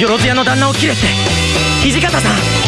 よろず屋の旦那を切れって。土方さん。